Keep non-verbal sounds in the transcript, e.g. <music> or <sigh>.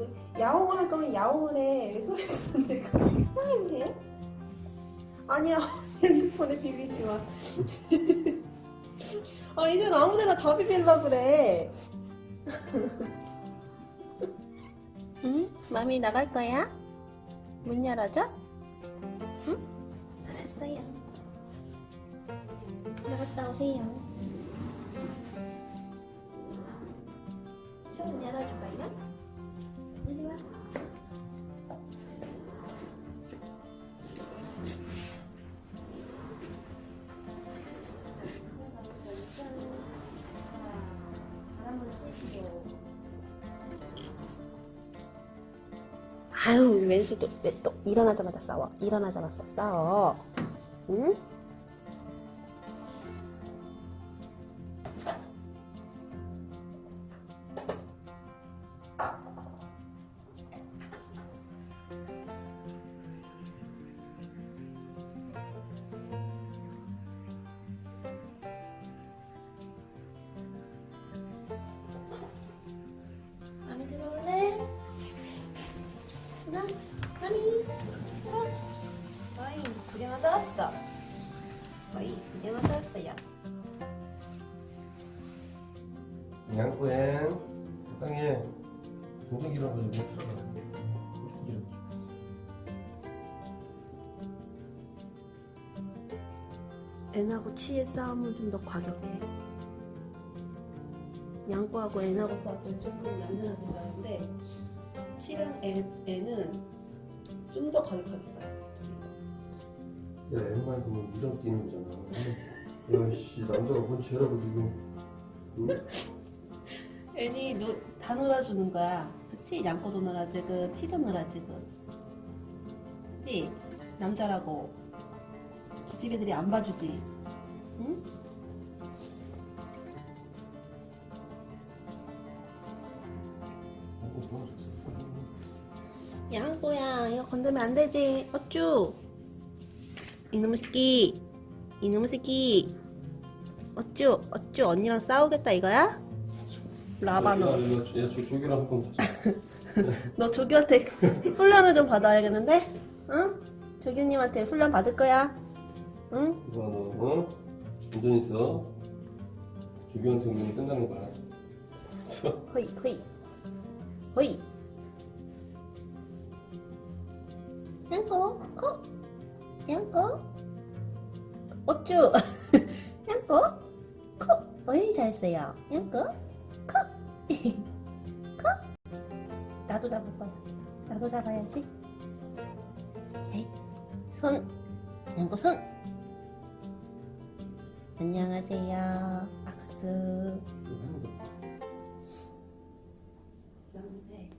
이거 야옹 할 거면 야옹을 해. 왜 소리 지르는데 그걸 야옹을 해? 아니야 <laughs> 핸드폰에 비비지 마. <laughs> 아 이젠 아무데나 다 비빌라 그래. <laughs> 응? 맘이 나갈 거야? 문 열어줘? 응? 알았어요. 나갔다 오세요. 아유 왼손 또왜또 일어나자마자 싸워 일어나자마자 싸워 응? 왔어. 어이, 구경하다 왔어요. 양꼬엔 땅에 종전기랑 가지고 들어가. 종전기랑. N하고 치의 싸움은 좀 더 과격해. 양꼬하고 N하고 싸울 때는 조금 얌전하게 싸우는데 치랑 N, N은 좀 더 과격하게 싸워. 야, 엠만 보면 이런 뛰는 거잖아. 야, 씨, 남자가 뭔 죄라고 지금. 응? N이 노, 다 놀아주는 거야. 그치? 양꼬도 놀아주고 치도 놀아주고. 그치? 남자라고 기집 애들이 안 봐주지. 응? 양꼬. 양꼬야 이거 건들면 안 되지. 어쭈? 이놈의 새끼. 이놈의 새끼. 어쭈? 어쭈? 언니랑 싸우겠다 이거야? 라바 너. 야, 조교랑 한번 더. <laughs> 너 조교한테 훈련을 좀 받아야겠는데? 응? 조교님한테 훈련 받을 거야? 응? 너, 어? 운전 있어. 조교한테 오면 끝나는 거야. 호이 호이 호이 양꼬 코 양꼬 어쭈? <laughs> 양꼬 코 어이 잘했어요. 양꼬 코 코. 나도 잡을거 나도 잡아야지. 손. 양꼬 손. 안녕하세요. 악수. 음. 양세